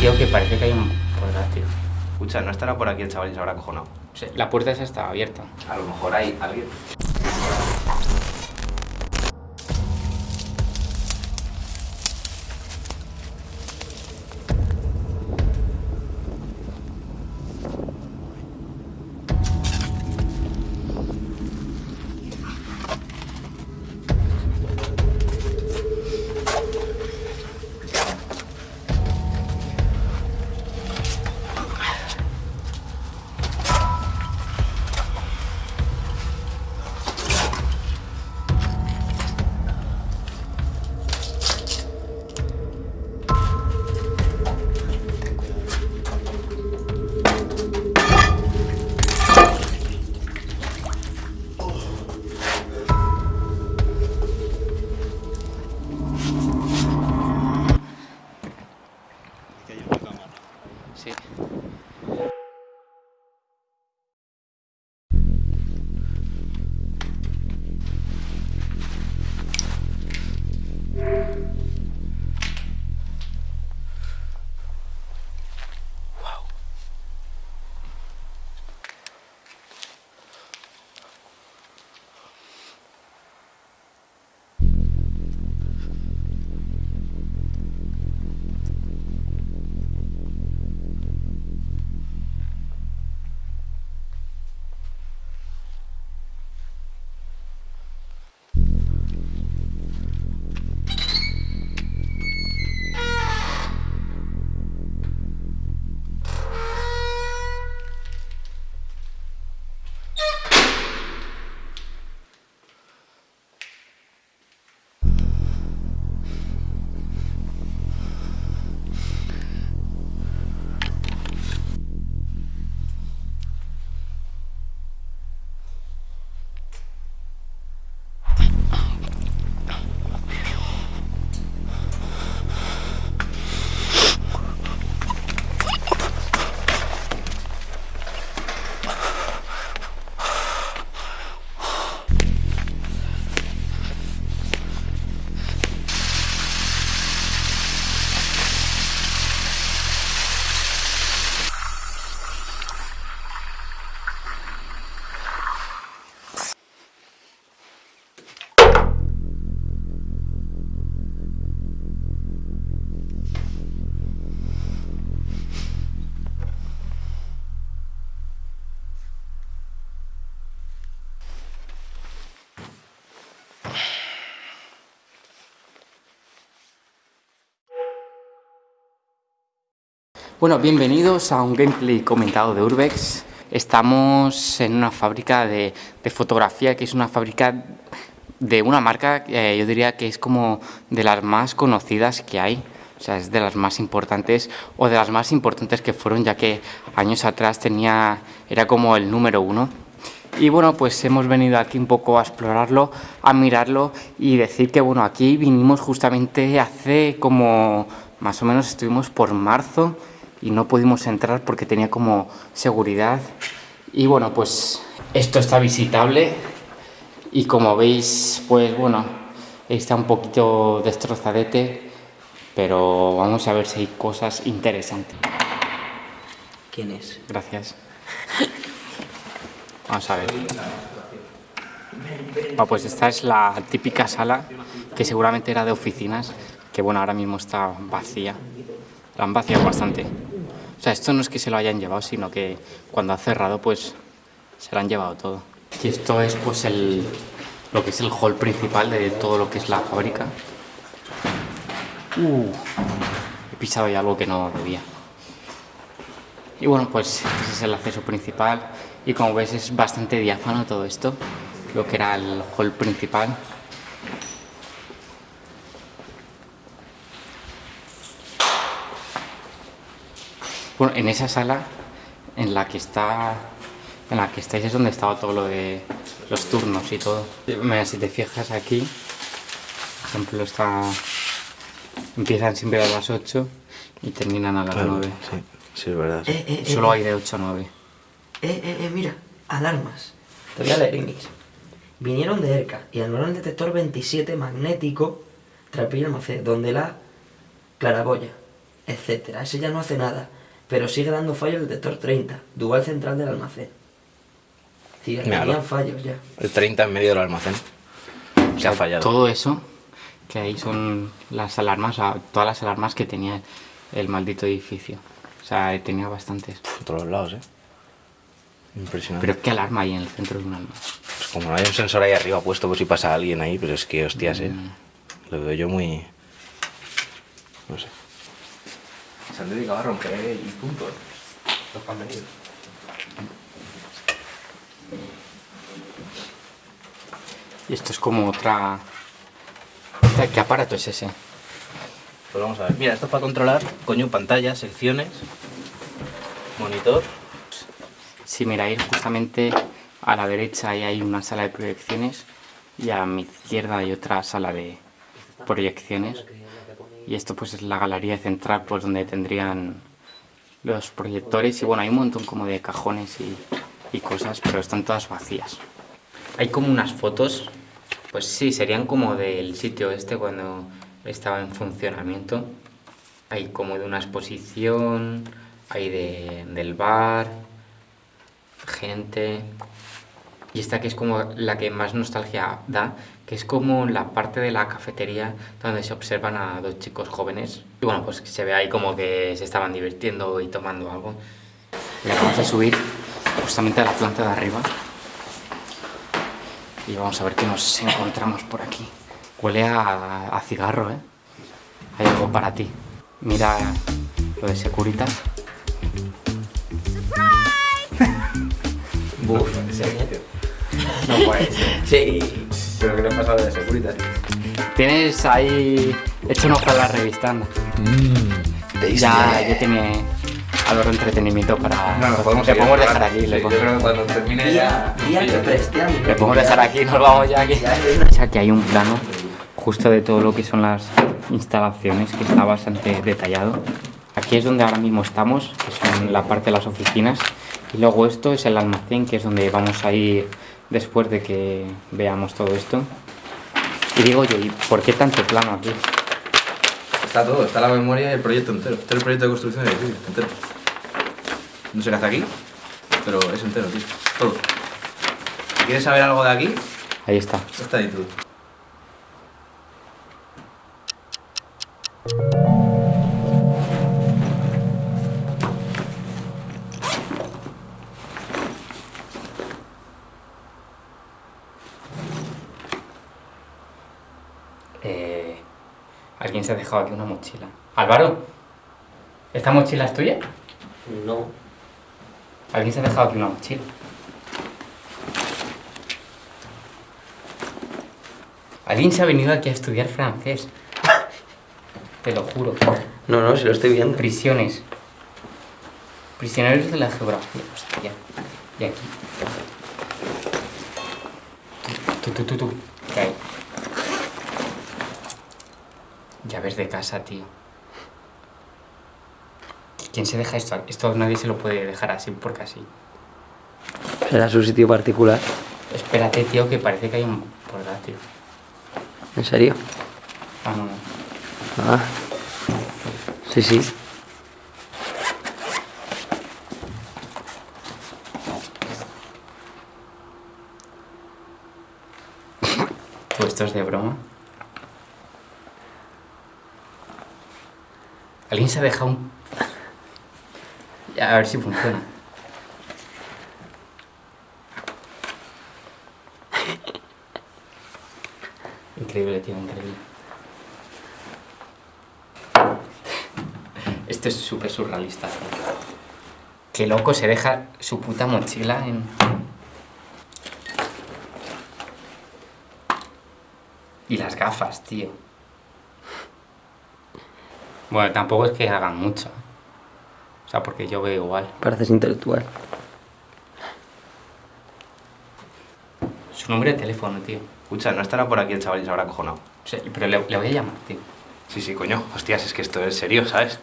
tío, que parece que hay un... Podrá, tío. Escucha, no estará por aquí el chaval y se habrá cojonado. Sí, La puerta esa está abierta. A lo mejor hay alguien. Sí. Bueno, bienvenidos a un gameplay comentado de Urbex. Estamos en una fábrica de, de fotografía, que es una fábrica de una marca, eh, yo diría que es como de las más conocidas que hay. O sea, es de las más importantes o de las más importantes que fueron, ya que años atrás tenía, era como el número uno. Y bueno, pues hemos venido aquí un poco a explorarlo, a mirarlo y decir que bueno, aquí vinimos justamente hace como más o menos estuvimos por marzo y no pudimos entrar porque tenía como seguridad. Y bueno, pues esto está visitable y como veis, pues bueno, está un poquito destrozadete, pero vamos a ver si hay cosas interesantes. ¿Quién es? Gracias. Vamos a ver. Ah, pues esta es la típica sala que seguramente era de oficinas, que bueno, ahora mismo está vacía. La han vaciado bastante. O sea, esto no es que se lo hayan llevado, sino que cuando ha cerrado, pues se lo han llevado todo. Y esto es pues el, lo que es el hall principal de todo lo que es la fábrica. Uh, he pisado ya algo que no debía. Y bueno, pues ese es el acceso principal. Y como ves es bastante diáfano todo esto. Lo que era el hall principal. Bueno, en esa sala en la que está en la que estáis es donde estaba todo lo de los turnos y todo. Mira, si te fijas aquí, por ejemplo, está empiezan siempre a las 8 y terminan a las Claro, 9. sí, sí, es verdad. sí. Eh, eh, eh, Solo eh, hay de 8 a 9. Eh, eh, eh, mira, alarmas. Te voy a leer, Inix. Vinieron de ERCA y anularon el detector 27 magnético Trapillo Almacén, donde la claraboya. etcétera. Ese ya no hace nada, pero sigue dando fallo el detector 30, dual central del almacén. Sí, tenían fallos ya. El 30 en medio del almacén. Se ha fallado. Todo eso que ahí son las alarmas, o sea, todas las alarmas que tenía el maldito edificio. O sea, tenía bastantes. Por todos lados, ¿eh? Impresionante. Pero ¿qué alarma hay en el centro de un almacén? Pues como no hay un sensor ahí arriba puesto por si pasa alguien ahí, pero es que, hostias, ¿eh? Mm. Lo veo yo muy... No sé. Se han dedicado a romper y punto. Los que han venido. Y esto es como otra... ¿Qué aparato es ese? Pues vamos a ver. Mira, esto es para controlar, coño, pantalla, secciones, monitor. Si miráis justamente a la derecha ahí hay una sala de proyecciones y a mi izquierda hay otra sala de proyecciones. Y esto pues es la galería central pues donde tendrían los proyectores y bueno, hay un montón como de cajones y, cosas, pero están todas vacías. Hay como unas fotos, pues sí, serían como del sitio este cuando estaba en funcionamiento. Hay como de una exposición, hay de, del bar, gente. Y esta que es como la que más nostalgia da, que es como la parte de la cafetería donde se observan a dos chicos jóvenes. Y bueno, pues se ve ahí como que se estaban divirtiendo y tomando algo. Y ahora vamos a subir justamente a la planta de arriba. Y vamos a ver qué nos encontramos por aquí. Huele a, a cigarro, ¿eh? Hay algo para ti. Mira lo de Securitas. Buf, No puede ser. Sí. ¿Pero qué le ha pasado de Securitas? Tienes ahí hecho un ojo a la revista, anda. Ya, yo tenía algo de entretenimiento para... No, nos podemos le dejar aquí. Sí, le yo podemos- creo que cuando termine ya... día que Le podemos dejar aquí, nos vamos ya aquí. Ya, ya. O sea, que hay un plano justo de todo lo que son las instalaciones que está bastante detallado. Aquí es donde ahora mismo estamos, que son la parte de las oficinas. Y luego esto es el almacén, que es donde vamos a ir después de que veamos todo esto. Y digo yo, ¿y por qué tanto plano aquí? Está todo, está la memoria y el proyecto entero. Este es el proyecto de construcción del edificio, entero. No sé qué hace aquí, pero es entero, tío. Todo. Si quieres saber algo de aquí, Ahí está. está ahí todo. Alguien se ha dejado aquí una mochila. Álvaro, ¿esta mochila es tuya? No. Alguien se ha dejado aquí una mochila. Alguien se ha venido aquí a estudiar francés. Te lo juro. No, no, si lo estoy viendo. Prisiones. Prisioneros de la geografía. Hostia. Y aquí. Tú, tú, tú, tú. ¿Qué hay? Llaves de casa, tío. ¿Quién se deja esto? Esto nadie se lo puede dejar así porque así. Será su sitio particular. Espérate, tío, que parece que hay un portátil. ¿En serio? Ah, no, no. Ah. Sí, sí. Pues esto es de broma. Alguien se ha dejado un... A ver si funciona. Increíble, tío, increíble. Esto es súper surrealista. Qué loco se deja su puta mochila en... Y las gafas, tío. Bueno, tampoco es que hagan mucho. O sea, porque yo veo igual. Pareces intelectual. Su número de teléfono, tío. Escucha, no estará por aquí el chaval y se habrá acojonado. O sea, pero le, le voy a llamar, tío. Sí, sí, coño. Hostias, es que esto es serio, ¿sabes?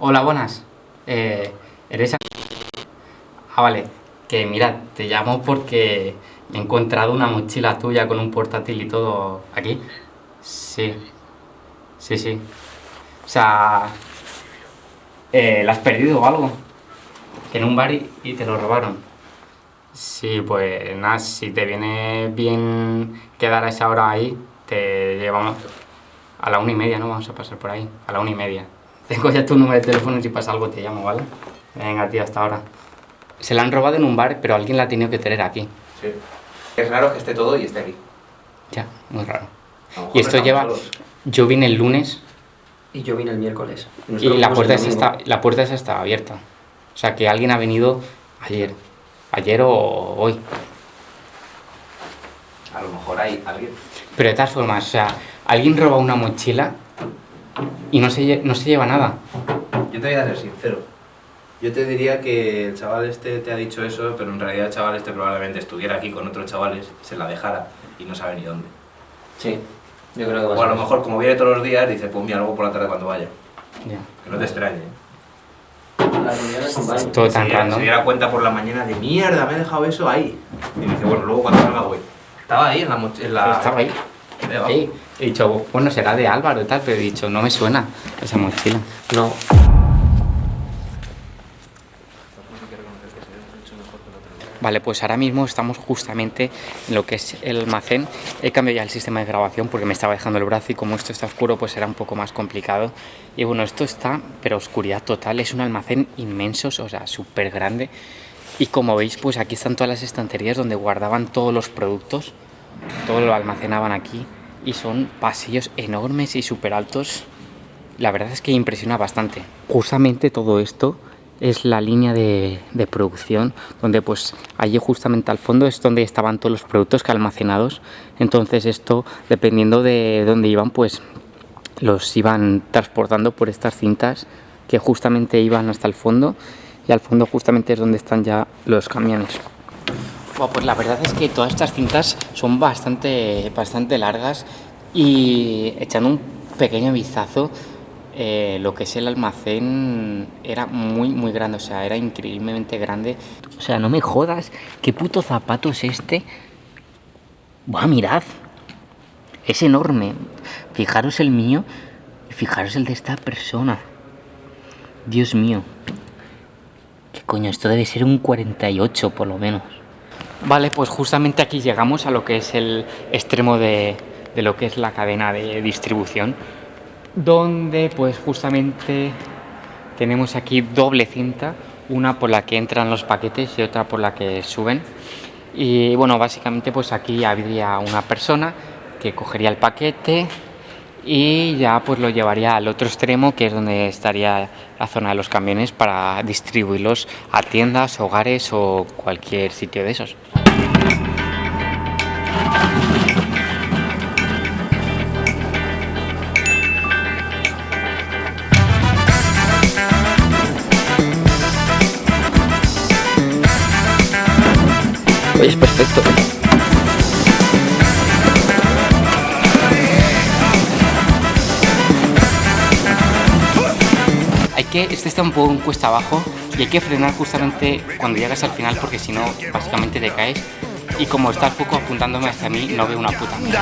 Hola, buenas. Eh, ¿Eres... a- Ah, vale. Que mira, te llamo porque he encontrado una mochila tuya con un portátil y todo aquí. Sí. Sí, sí. O sea, eh, ¿la has perdido o algo? Que en un bar y, y te lo robaron. Sí, pues nada, si te viene bien quedar a esa hora ahí, te llevamos a la una y media, ¿no? Vamos a pasar por ahí, a la una y media. Tengo ya tu número de teléfono y si pasa algo te llamo, ¿vale? Venga, tío, hasta ahora. Se la han robado en un bar, pero alguien la ha tenido que tener aquí. Sí. Es raro que esté todo y esté aquí. Ya, muy raro. Y esto lleva... solos. Yo vine el lunes Y yo vine el miércoles. y la puerta, el esa está, la puerta esa estaba abierta. O sea, que alguien ha venido ayer. Ayer o hoy. A lo mejor hay alguien. Pero de todas formas, o sea, alguien roba una mochila y no se, no se lleva nada. Yo te voy a ser sincero. Yo te diría que el chaval este te ha dicho eso, pero en realidad el chaval este probablemente estuviera aquí con otros chavales, se la dejara y no sabe ni dónde. Sí, yo creo que O a lo mejor, como viene todos los días, dice, pues mira, luego por la tarde cuando vaya. Ya. Que no te extrañe. ¿eh? Las reuniones son varias. Todo tan se, diera, random. se diera cuenta por la mañana de mierda, me he dejado eso ahí. Y dice, bueno, luego cuando salga voy. Estaba ahí en la mochila. Estaba ahí. Debajo. Ahí. He dicho, bueno, será de Álvaro y tal, pero he dicho, no me suena esa mochila. No. Vale, pues ahora mismo estamos justamente en lo que es el almacén. He cambiado ya el sistema de grabación porque me estaba dejando el brazo y como esto está oscuro pues era un poco más complicado. Y bueno, esto está, pero oscuridad total. Es un almacén inmenso, o sea, súper grande. Y como veis, pues aquí están todas las estanterías donde guardaban todos los productos. Todo lo almacenaban aquí. Y son pasillos enormes y súper altos. La verdad es que impresiona bastante. Justamente todo esto es la línea de, producción donde pues allí justamente al fondo es donde estaban todos los productos que almacenados. Entonces esto dependiendo de dónde iban pues los iban transportando por estas cintas que justamente iban hasta el fondo y al fondo justamente es donde están ya los camiones. Pues la verdad es que todas estas cintas son bastante, bastante largas y echando un pequeño vistazo, eh, lo que es el almacén era muy, muy grande, o sea, era increíblemente grande. O sea, no me jodas, ¿qué puto zapato es este? Buah, mirad, es enorme. Fijaros el mío y fijaros el de esta persona. Dios mío. ¿Qué coño? Esto debe ser un 48 por lo menos. Vale, pues justamente aquí llegamos a lo que es el extremo de, de lo que es la cadena de distribución, donde pues justamente tenemos aquí doble cinta, una por la que entran los paquetes y otra por la que suben. Y bueno, básicamente pues aquí habría una persona que cogería el paquete y ya pues lo llevaría al otro extremo que es donde estaría la zona de los camiones para distribuirlos a tiendas, hogares o cualquier sitio de esos. Es perfecto. Hay que, este está un poco en cuesta abajo y hay que frenar justamente cuando llegas al final porque si no básicamente te caes y como está el foco apuntándome hacia mí no veo una puta mierda.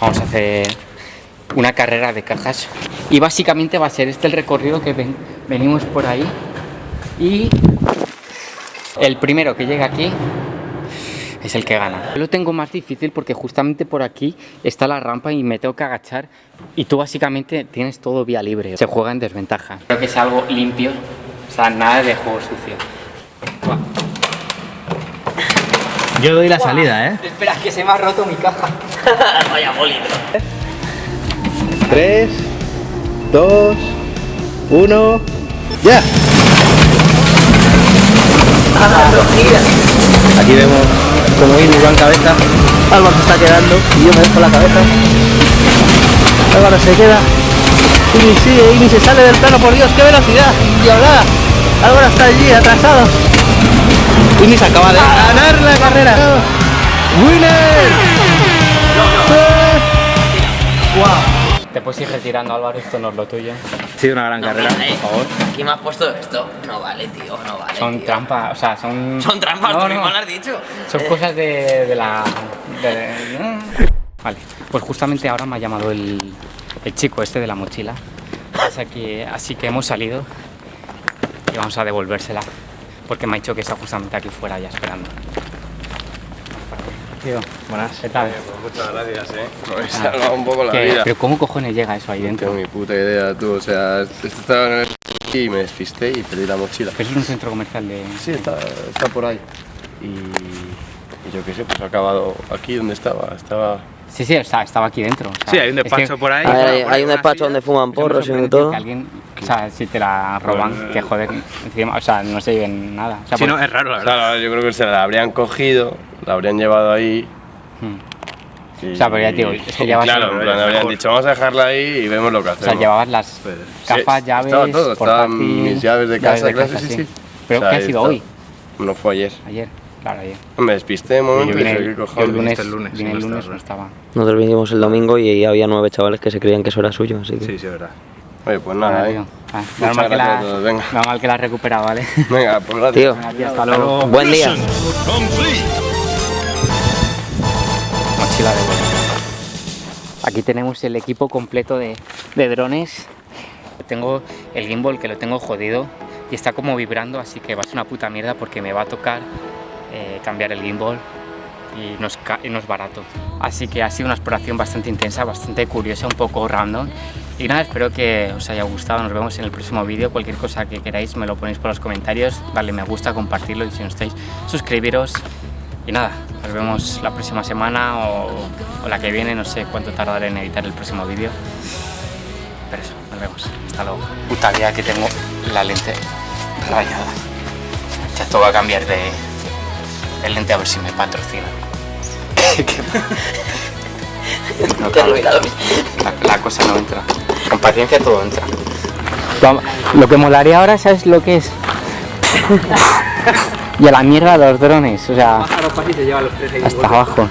Vamos a hacer una carrera de cajas y básicamente va a ser este el recorrido que ven- venimos por ahí y el primero que llega aquí es el que gana. Yo lo tengo más difícil porque justamente por aquí está la rampa y me tengo que agachar y tú básicamente tienes todo vía libre. Se juega en desventaja. Creo que es algo limpio, o sea, nada de juego sucio. Yo doy la salida, ¿eh? Espera, que se me ha roto mi caja. 3, 2, 1, ya. Aquí vemos como Amy va en cabeza. Álvaro se está quedando y yo me dejo la cabeza. Álvaro se queda. Amy sigue, Amy se sale del plano, por Dios, qué velocidad. Diablada. Álvaro está allí, atrasado. Se acaba de ganar la carrera. ¡Winner! ¡Wow! te puedes ir retirando, Álvaro, esto no es lo tuyo. Ha sido una gran carrera, eh, por favor. ¿Quién me has puesto esto? No vale, tío, no vale. Son tío. trampas, o sea, son... Son trampas, No, tú no, mismo lo has dicho. Son cosas de, de la... de- Vale, pues justamente ahora me ha llamado el, el chico este de la mochila. Así que, así que hemos salido y vamos a devolvérsela. Porque me ha dicho que está justamente aquí fuera ya esperando. Buenas. ¿qué tal? Muchas gracias, eh. Me habéis Ah. salvado un poco la ¿Qué- vida. Pero ¿cómo cojones llega eso ahí No dentro? tengo ni puta idea, tú. O sea, estaba en el y me despisté y perdí la mochila. Pero es un centro comercial de... Sí, está, está por ahí. Y, y yo qué sé, pues ha acabado aquí donde estaba. Estaba. Sí, sí, está- estaba aquí dentro. o sea, Sí, hay un es que- despacho por ahí. Hay, por hay un despacho donde fuman porros y todo. Que alguien, o sea, si te la roban, que joder, encima, o sea, no se lleven nada. O sea, Sí, por- no, es raro, la verdad. Claro, yo creo que se la habrían cogido, la habrían llevado ahí. Hmm. y- O sea, pero ya digo, es que llevas- Claro, en plan, habrían dicho, vamos a dejarla ahí y vemos lo que O hacemos. sea, llevabas las gafas, sí, llaves, estaba todo, estaban portátil, mis llaves de casa, claro, sí, sí. Pero O sea, ¿qué ha sido está. hoy? No fue ayer. Ayer, claro, ayer. Me despisté de momento Yo y dije, el, ¿qué yo el lunes, el lunes, vine el lunes, no estaba. Nosotros vinimos el domingo y había nueve chavales que se creían que eso era suyo, así que... Sí, sí, es verdad. Oye, pues nada, tío. Ah, normal, que la, venga. normal que la has recuperado, ¿vale? Venga, pues gracias. Tío, Venga, tío, hasta luego. buen día. Mochila de vuelo. Aquí tenemos el equipo completo de, de drones. Tengo el gimbal que lo tengo jodido y está como vibrando, así que va a ser una puta mierda porque me va a tocar eh, cambiar el gimbal y no, es y no es barato. Así que ha sido una exploración bastante intensa, bastante curiosa, un poco random. Y nada, espero que os haya gustado. Nos vemos en el próximo vídeo. Cualquier cosa que queráis me lo ponéis por los comentarios. Darle me gusta, compartirlo y si no estáis, suscribiros. Y nada, nos vemos la próxima semana o, o la que viene. No sé cuánto tardaré en editar el próximo vídeo. Pero eso, nos vemos. Hasta luego. Puta vida que tengo la lente rayada. Ya esto va a cambiar de, de lente a ver si me patrocina. No, claro, la, la cosa no entra. Con paciencia todo entra. Lo que molaría ahora, ¿sabes lo que es? y a la mierda los drones, o sea, hasta abajo.